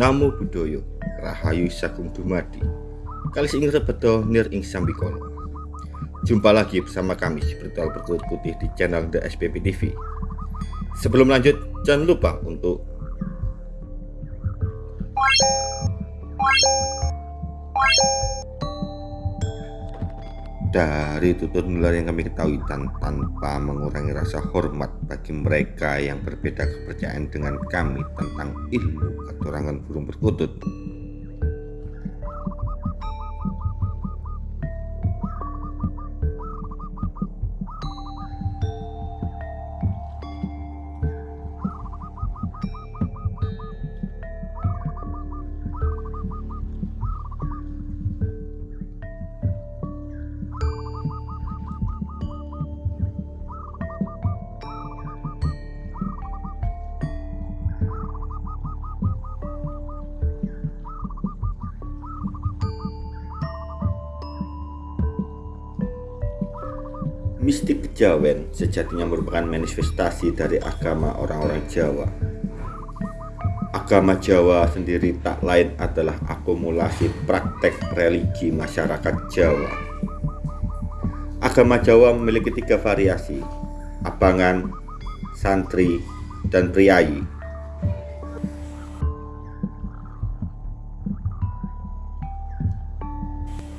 Namo Buddhaya Rahayu Sagung Dumadi. Kalis ing rebedo nir ing sambikono Jumpa lagi bersama kami Spiritual Berkulit Putih di channel The SPP TV Sebelum lanjut jangan lupa untuk dari tutur nular yang kami ketahui dan tanpa mengurangi rasa hormat bagi mereka yang berbeda kepercayaan dengan kami tentang ilmu keturangan burung perkutut Mistik kejawen sejatinya merupakan manifestasi dari agama orang-orang Jawa. Agama Jawa sendiri tak lain adalah akumulasi praktek religi masyarakat Jawa. Agama Jawa memiliki tiga variasi, abangan, santri, dan priayi.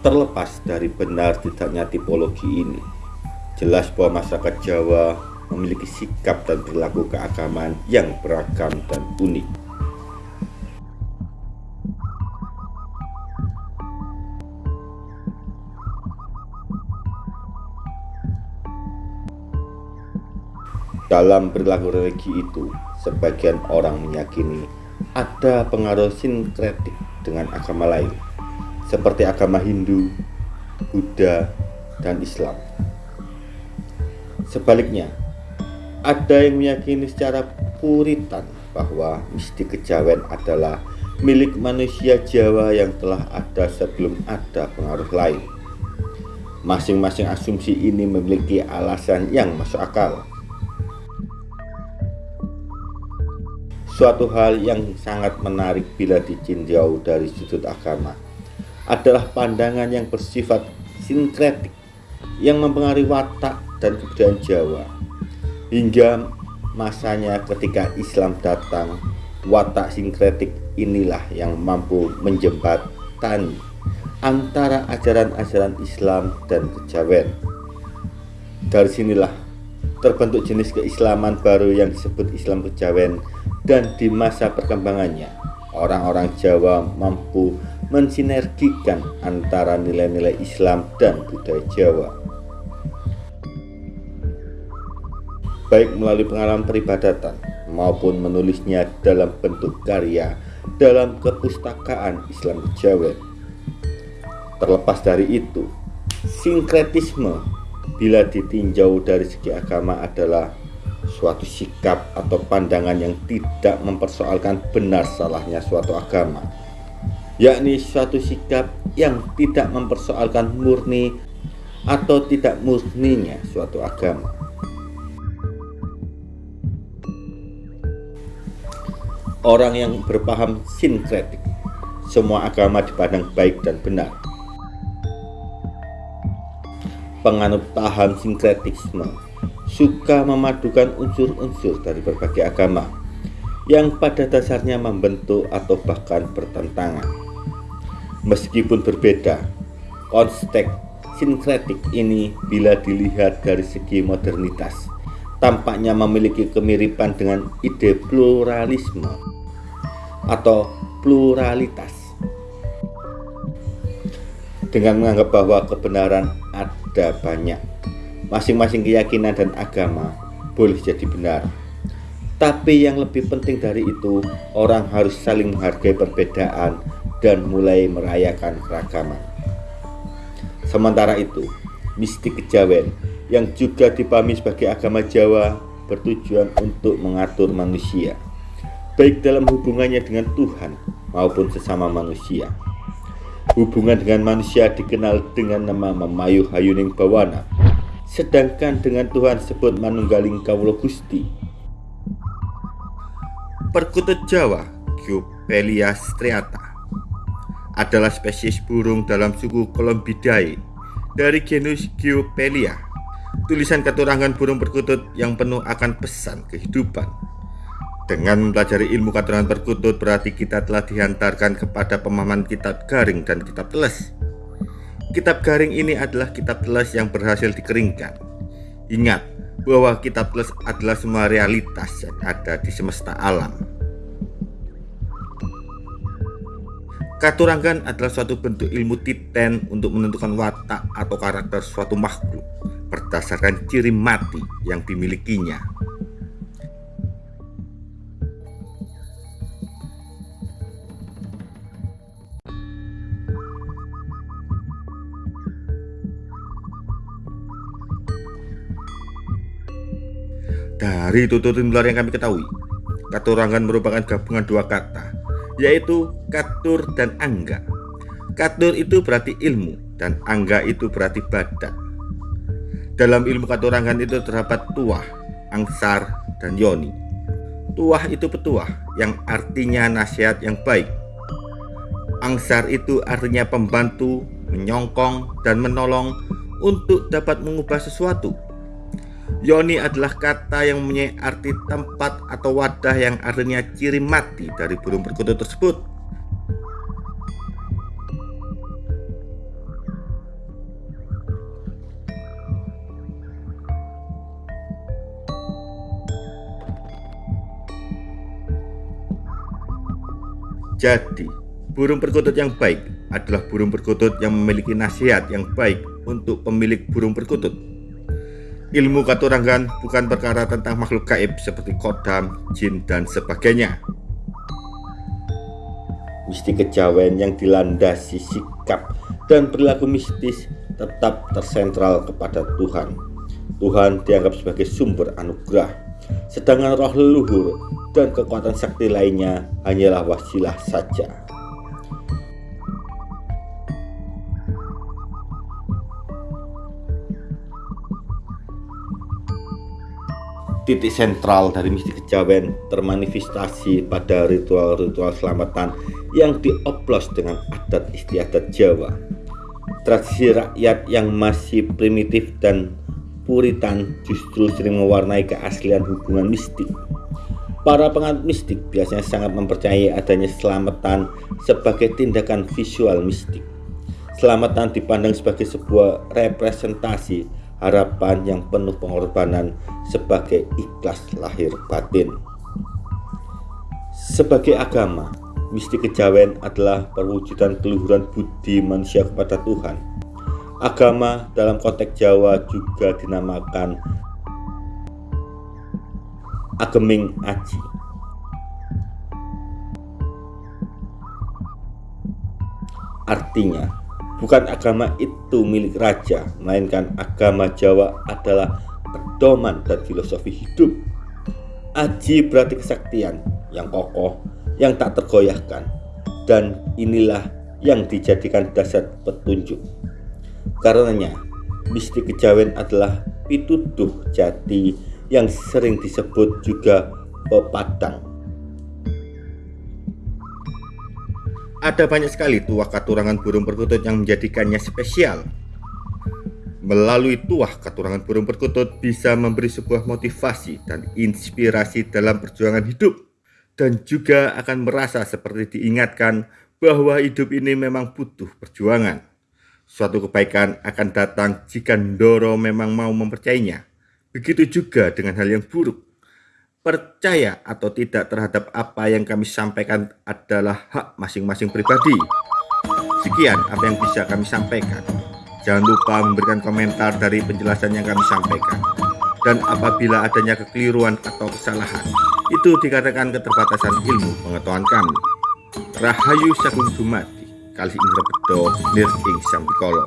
Terlepas dari benar tidaknya tipologi ini, Jelas bahwa masyarakat Jawa memiliki sikap dan perilaku keagamaan yang beragam dan unik. Dalam perilaku religi itu, sebagian orang meyakini ada pengaruh sinkretik dengan agama lain, seperti agama Hindu, Buddha, dan Islam. Sebaliknya, ada yang meyakini secara puritan bahwa mistik kejawen adalah milik manusia Jawa yang telah ada sebelum ada pengaruh lain. Masing-masing asumsi ini memiliki alasan yang masuk akal. Suatu hal yang sangat menarik bila dicinjau dari sudut agama adalah pandangan yang bersifat sinkretik yang mempengaruhi watak dan kebudayaan Jawa. Hingga masanya ketika Islam datang, watak sinkretik inilah yang mampu menjembatani antara ajaran-ajaran Islam dan kejawen. Dari sinilah terbentuk jenis keislaman baru yang disebut Islam kejawen dan di masa perkembangannya orang-orang Jawa mampu mensinergikan antara nilai-nilai Islam dan budaya Jawa. Baik melalui pengalaman peribadatan maupun menulisnya dalam bentuk karya dalam kepustakaan Islam Jawa. Terlepas dari itu, sinkretisme bila ditinjau dari segi agama adalah suatu sikap atau pandangan yang tidak mempersoalkan benar salahnya suatu agama yakni suatu sikap yang tidak mempersoalkan murni atau tidak murninya suatu agama orang yang berpaham sinkretik. Semua agama dipandang baik dan benar. Penganut paham sinkretisme suka memadukan unsur-unsur dari berbagai agama yang pada dasarnya membentuk atau bahkan bertentangan. Meskipun berbeda, konstek sinkretik ini bila dilihat dari segi modernitas tampaknya memiliki kemiripan dengan ide pluralisme atau pluralitas. Dengan menganggap bahwa kebenaran ada banyak masing-masing keyakinan dan agama boleh jadi benar. Tapi yang lebih penting dari itu orang harus saling menghargai perbedaan dan mulai merayakan keragaman. Sementara itu mistik kejawen yang juga dipahami sebagai agama Jawa bertujuan untuk mengatur manusia baik dalam hubungannya dengan Tuhan maupun sesama manusia hubungan dengan manusia dikenal dengan nama Memayu Hayuning Bawana sedangkan dengan Tuhan sebut Manunggaling Kawulo Gusti Perkutut Jawa Gyo Pelia striata adalah spesies burung dalam suku Columbidae dari genus Geopelia. Tulisan keturangan burung perkutut yang penuh akan pesan kehidupan. Dengan mempelajari ilmu keturangan perkutut berarti kita telah dihantarkan kepada pemahaman kitab garing dan kitab teles. Kitab garing ini adalah kitab teles yang berhasil dikeringkan. Ingat bahwa kitab teles adalah semua realitas yang ada di semesta alam. Katurangan adalah suatu bentuk ilmu titen untuk menentukan watak atau karakter suatu makhluk berdasarkan ciri mati yang dimilikinya. Dari tutur tutur yang kami ketahui, katurangan merupakan gabungan dua kata, yaitu katur dan angga. Katur itu berarti ilmu dan angga itu berarti badan. Dalam ilmu katurangan itu terdapat tuah, angsar, dan yoni. Tuah itu petuah yang artinya nasihat yang baik. Angsar itu artinya pembantu, menyongkong, dan menolong untuk dapat mengubah sesuatu Yoni adalah kata yang mempunyai arti tempat atau wadah yang artinya ciri mati dari burung perkutut tersebut. Jadi, burung perkutut yang baik adalah burung perkutut yang memiliki nasihat yang baik untuk pemilik burung perkutut. Ilmu katurangan bukan perkara tentang makhluk gaib seperti kodam, jin, dan sebagainya. Mistik kejawen yang dilandasi sikap dan perilaku mistis tetap tersentral kepada Tuhan. Tuhan dianggap sebagai sumber anugerah, sedangkan roh leluhur dan kekuatan sakti lainnya hanyalah wasilah saja. titik sentral dari mistik kejawen termanifestasi pada ritual-ritual selamatan yang dioplos dengan adat istiadat Jawa. Tradisi rakyat yang masih primitif dan puritan justru sering mewarnai keaslian hubungan mistik. Para penganut mistik biasanya sangat mempercayai adanya selamatan sebagai tindakan visual mistik. Selamatan dipandang sebagai sebuah representasi harapan yang penuh pengorbanan sebagai ikhlas lahir batin. Sebagai agama, mistik kejawen adalah perwujudan keluhuran budi manusia kepada Tuhan. Agama dalam konteks Jawa juga dinamakan Ageming Aji. Artinya, Bukan agama itu milik raja, melainkan agama Jawa adalah pedoman dan filosofi hidup. Aji berarti kesaktian yang kokoh, yang tak tergoyahkan, dan inilah yang dijadikan dasar petunjuk. Karenanya, mistik kejawen adalah pituduh jati yang sering disebut juga pepadang Ada banyak sekali tuah katurangan burung perkutut yang menjadikannya spesial. Melalui tuah katurangan burung perkutut bisa memberi sebuah motivasi dan inspirasi dalam perjuangan hidup dan juga akan merasa seperti diingatkan bahwa hidup ini memang butuh perjuangan. Suatu kebaikan akan datang jika Ndoro memang mau mempercayainya. Begitu juga dengan hal yang buruk percaya atau tidak terhadap apa yang kami sampaikan adalah hak masing-masing pribadi. Sekian apa yang bisa kami sampaikan. Jangan lupa memberikan komentar dari penjelasan yang kami sampaikan. Dan apabila adanya kekeliruan atau kesalahan, itu dikatakan keterbatasan ilmu pengetahuan kami. Rahayu Sagung Dumadi, Kali Indra Bedo, Nir Ing Sampikolo.